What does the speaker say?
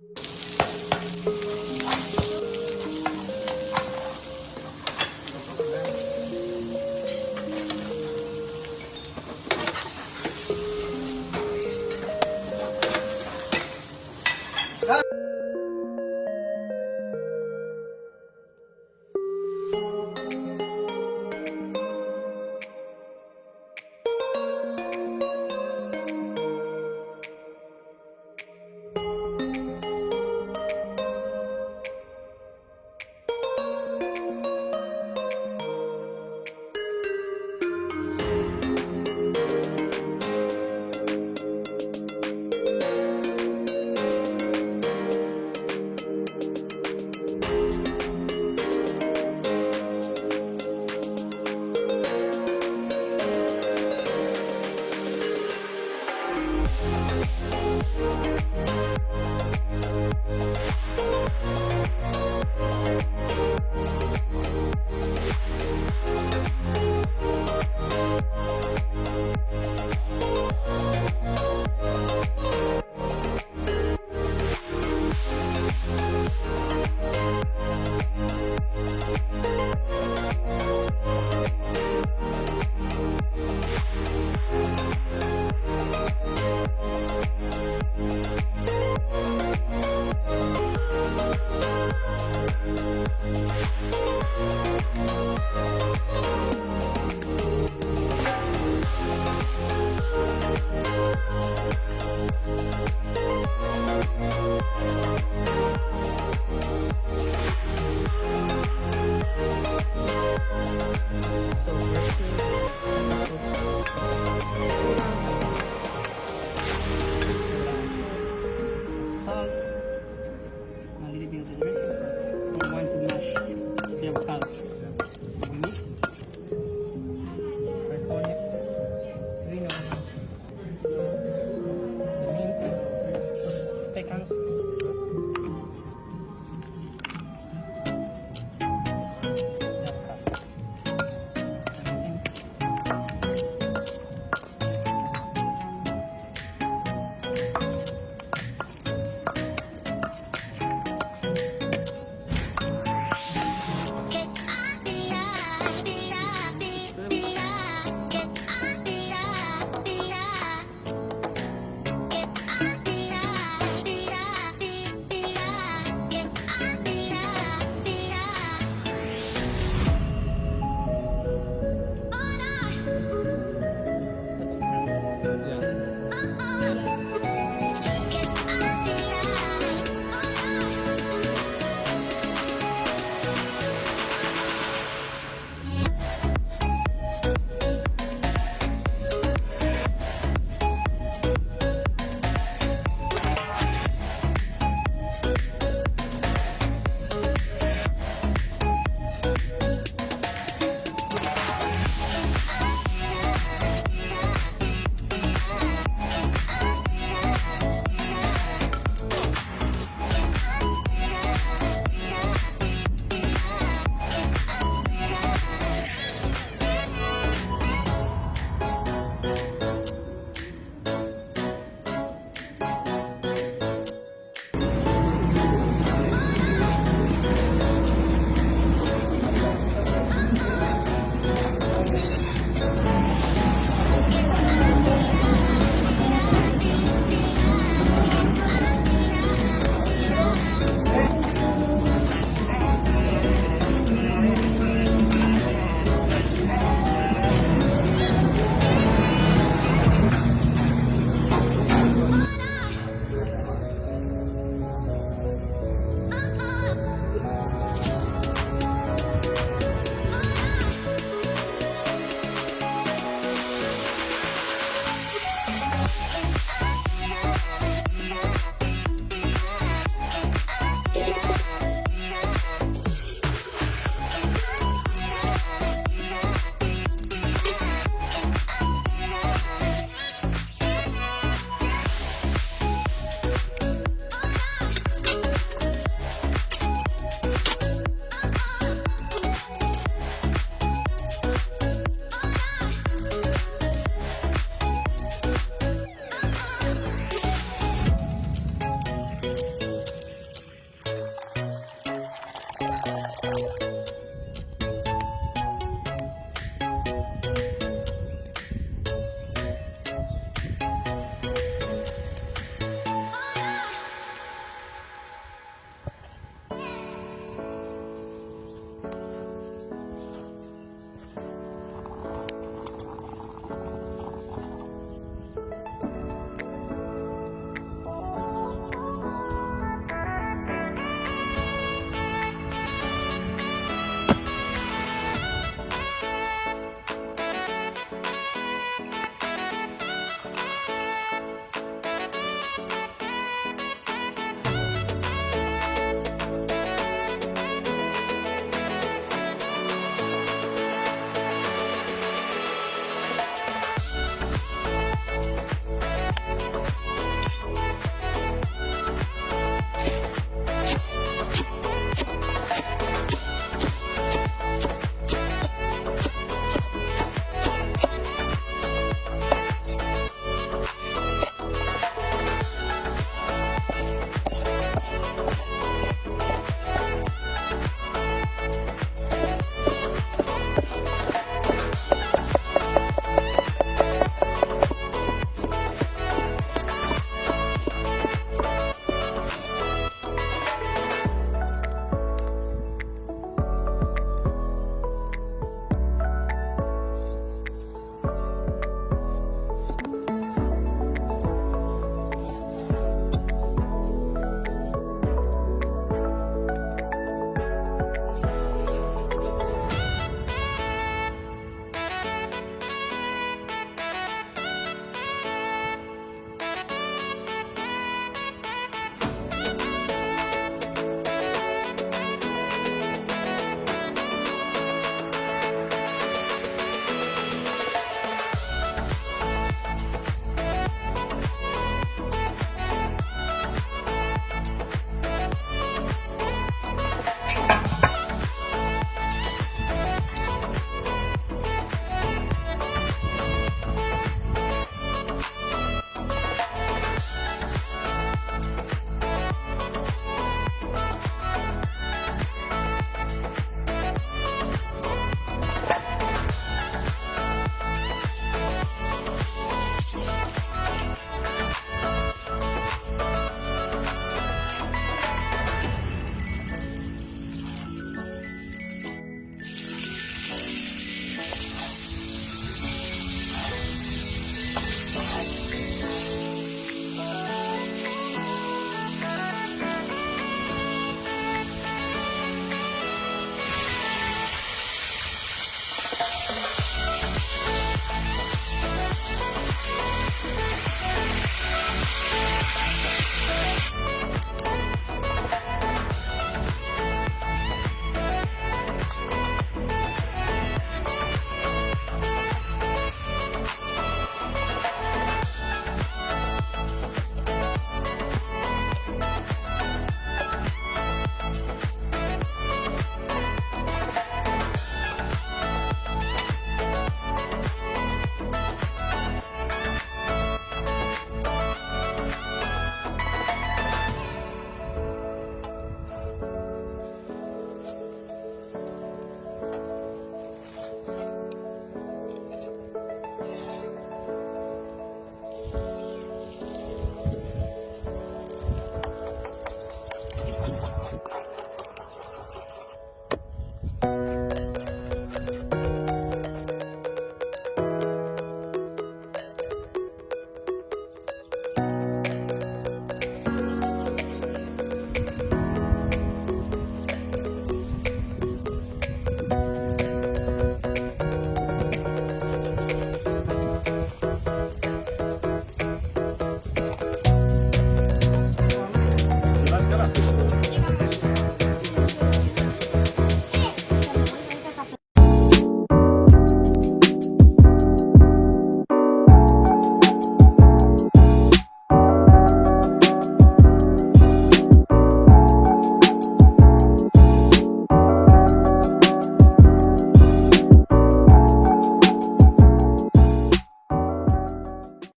you